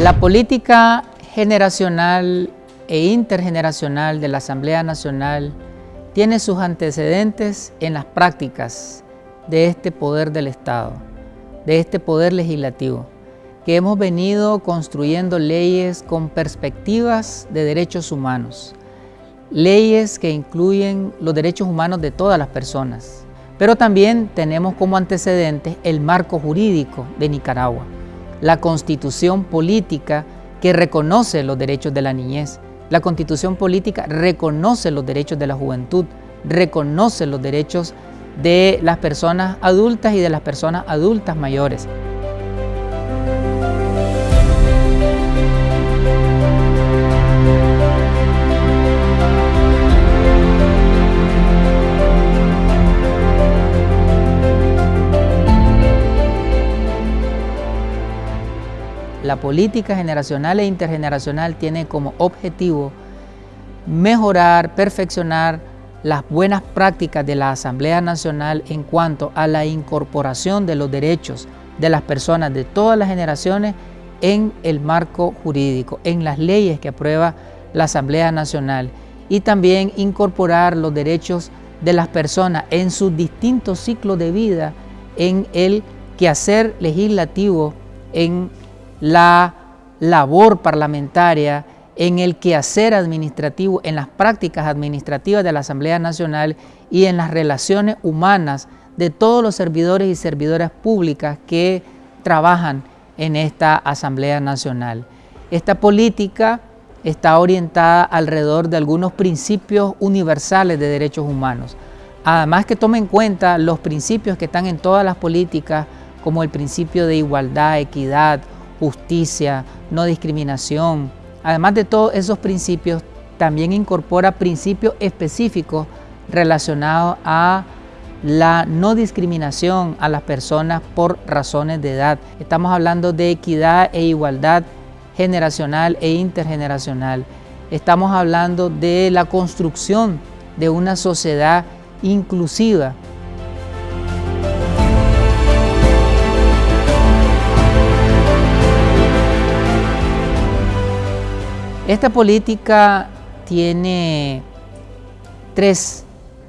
La política generacional e intergeneracional de la Asamblea Nacional tiene sus antecedentes en las prácticas de este poder del Estado, de este poder legislativo, que hemos venido construyendo leyes con perspectivas de derechos humanos, leyes que incluyen los derechos humanos de todas las personas, pero también tenemos como antecedentes el marco jurídico de Nicaragua, la constitución política que reconoce los derechos de la niñez, la constitución política reconoce los derechos de la juventud, reconoce los derechos de las personas adultas y de las personas adultas mayores. La política generacional e intergeneracional tiene como objetivo mejorar, perfeccionar las buenas prácticas de la Asamblea Nacional en cuanto a la incorporación de los derechos de las personas de todas las generaciones en el marco jurídico, en las leyes que aprueba la Asamblea Nacional. Y también incorporar los derechos de las personas en sus distintos ciclos de vida en el quehacer legislativo, en la labor parlamentaria, en el quehacer administrativo, en las prácticas administrativas de la Asamblea Nacional y en las relaciones humanas de todos los servidores y servidoras públicas que trabajan en esta Asamblea Nacional. Esta política está orientada alrededor de algunos principios universales de derechos humanos. Además que tome en cuenta los principios que están en todas las políticas, como el principio de igualdad, equidad, justicia, no discriminación. Además de todos esos principios, también incorpora principios específicos relacionados a la no discriminación a las personas por razones de edad. Estamos hablando de equidad e igualdad generacional e intergeneracional. Estamos hablando de la construcción de una sociedad inclusiva Esta política tiene tres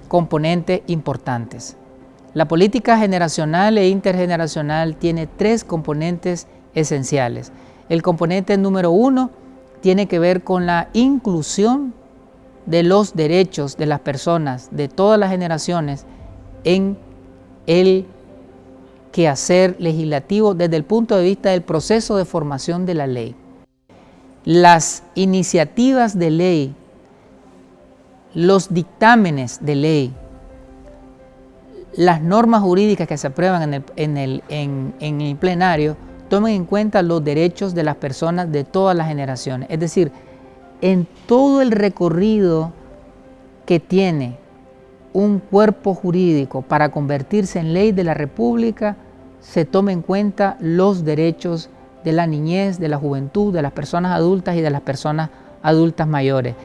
componentes importantes. La política generacional e intergeneracional tiene tres componentes esenciales. El componente número uno tiene que ver con la inclusión de los derechos de las personas de todas las generaciones en el quehacer legislativo desde el punto de vista del proceso de formación de la ley las iniciativas de ley, los dictámenes de ley, las normas jurídicas que se aprueban en el, plenario tomen en cuenta los derechos de las personas de todas las generaciones. Es decir, en todo el recorrido que tiene un cuerpo jurídico para convertirse en ley de la República, se tomen en cuenta los derechos de la niñez, de la juventud, de las personas adultas y de las personas adultas mayores.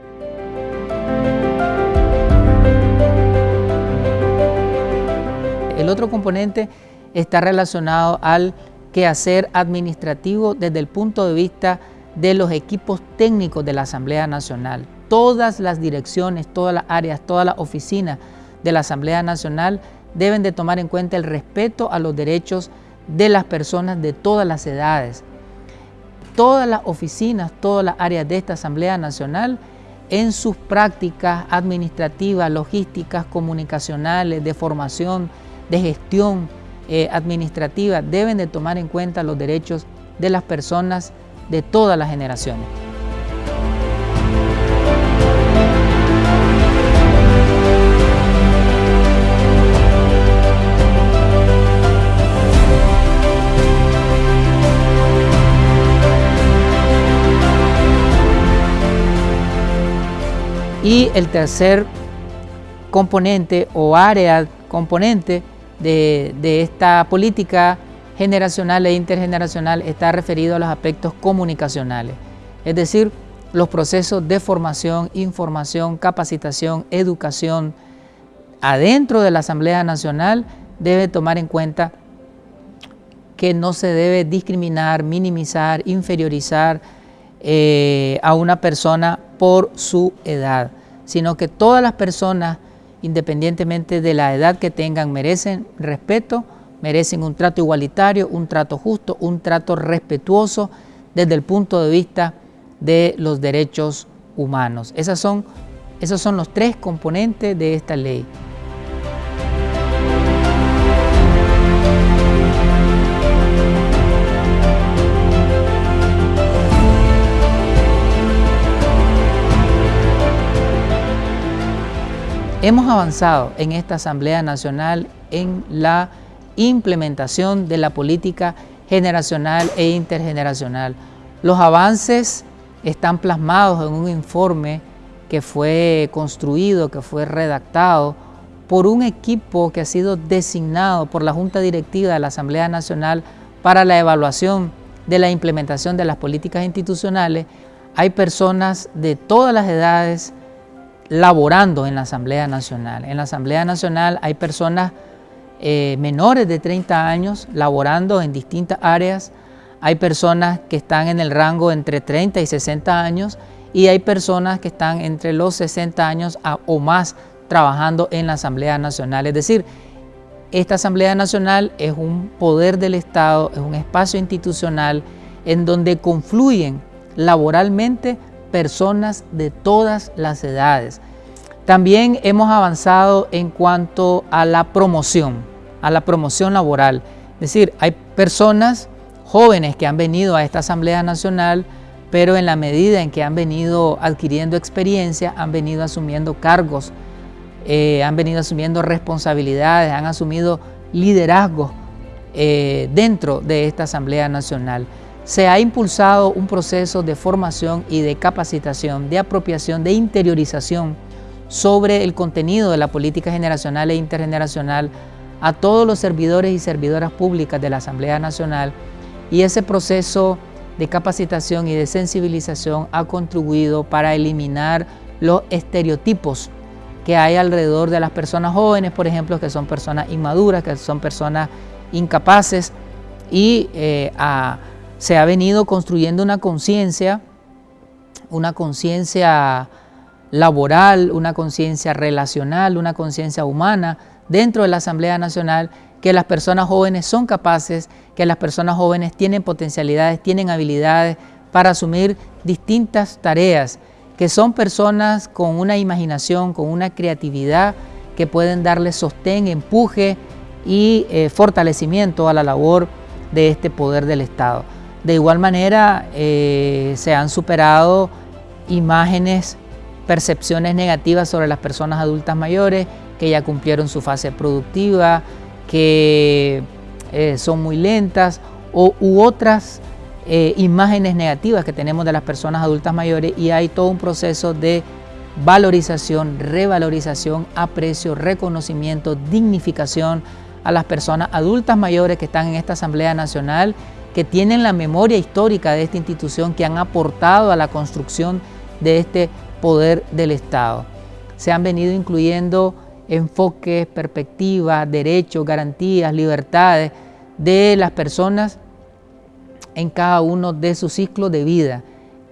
El otro componente está relacionado al quehacer administrativo desde el punto de vista de los equipos técnicos de la Asamblea Nacional. Todas las direcciones, todas las áreas, todas las oficinas de la Asamblea Nacional deben de tomar en cuenta el respeto a los derechos de las personas de todas las edades. Todas las oficinas, todas las áreas de esta Asamblea Nacional en sus prácticas administrativas, logísticas, comunicacionales, de formación, de gestión eh, administrativa, deben de tomar en cuenta los derechos de las personas de todas las generaciones. Y el tercer componente o área componente de, esta política generacional e intergeneracional está referido a los aspectos comunicacionales, es decir, los procesos de formación, información, capacitación, educación adentro de la Asamblea Nacional debe tomar en cuenta que no se debe discriminar, minimizar, inferiorizar eh, a una persona por su edad, sino que todas las personas, independientemente de la edad que tengan, merecen respeto, merecen un trato igualitario, un trato justo, un trato respetuoso desde el punto de vista de los derechos humanos. Esas son, esos son los tres componentes de esta ley. Hemos avanzado en esta Asamblea Nacional en la implementación de la política generacional e intergeneracional. Los avances están plasmados en un informe que fue construido, que fue redactado por un equipo que ha sido designado por la Junta Directiva de la Asamblea Nacional para la evaluación de la implementación de las políticas institucionales. Hay personas de todas las edades, laborando en la Asamblea Nacional. En la Asamblea Nacional hay personas eh, menores de 30 años laborando en distintas áreas, hay personas que están en el rango entre 30 y 60 años y hay personas que están entre los 60 años o más trabajando en la Asamblea Nacional. Es decir, esta Asamblea Nacional es un poder del Estado, es un espacio institucional en donde confluyen laboralmente personas de todas las edades. También hemos avanzado en cuanto a la promoción, a la promoción laboral. Es decir, hay personas jóvenes que han venido a esta Asamblea Nacional, pero en la medida en que han venido adquiriendo experiencia, han venido asumiendo cargos, eh, han venido asumiendo responsabilidades, han asumido liderazgos eh, dentro de esta Asamblea Nacional se ha impulsado un proceso de formación y de capacitación, de apropiación, de interiorización sobre el contenido de la política generacional e intergeneracional a todos los servidores y servidoras públicas de la Asamblea Nacional. Y ese proceso de capacitación y de sensibilización ha contribuido para eliminar los estereotipos que hay alrededor de las personas jóvenes, por ejemplo, que son personas inmaduras, que son personas incapaces y eh, a se ha venido construyendo una conciencia, una conciencia laboral, una conciencia relacional, una conciencia humana dentro de la Asamblea Nacional que las personas jóvenes son capaces, que las personas jóvenes tienen potencialidades, tienen habilidades para asumir distintas tareas, que son personas con una imaginación, con una creatividad que pueden darle sostén, empuje y eh, fortalecimiento a la labor de este poder del Estado. De igual manera, eh, se han superado imágenes, percepciones negativas sobre las personas adultas mayores que ya cumplieron su fase productiva, que eh, son muy lentas o, u otras eh, imágenes negativas que tenemos de las personas adultas mayores y hay todo un proceso de valorización, revalorización, aprecio, reconocimiento, dignificación a las personas adultas mayores que están en esta Asamblea Nacional que tienen la memoria histórica de esta institución, que han aportado a la construcción de este poder del Estado. Se han venido incluyendo enfoques, perspectivas, derechos, garantías, libertades de las personas en cada uno de sus ciclos de vida,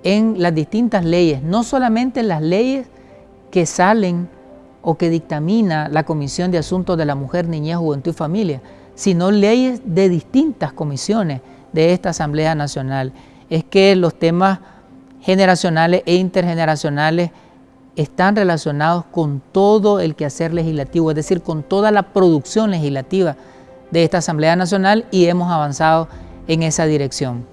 en las distintas leyes, no solamente en las leyes que salen o que dictamina la Comisión de Asuntos de la Mujer, Niñez, Juventud y Familia, sino leyes de distintas comisiones de esta Asamblea Nacional es que los temas generacionales e intergeneracionales están relacionados con todo el quehacer legislativo, es decir, con toda la producción legislativa de esta Asamblea Nacional y hemos avanzado en esa dirección.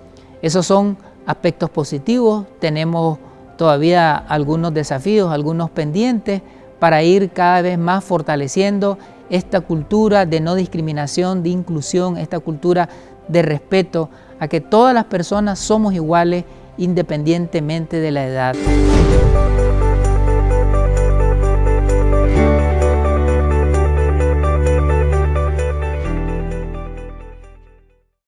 Esos son aspectos positivos, tenemos todavía algunos desafíos, algunos pendientes para ir cada vez más fortaleciendo esta cultura de no discriminación, de inclusión, esta cultura de respeto a que todas las personas somos iguales independientemente de la edad.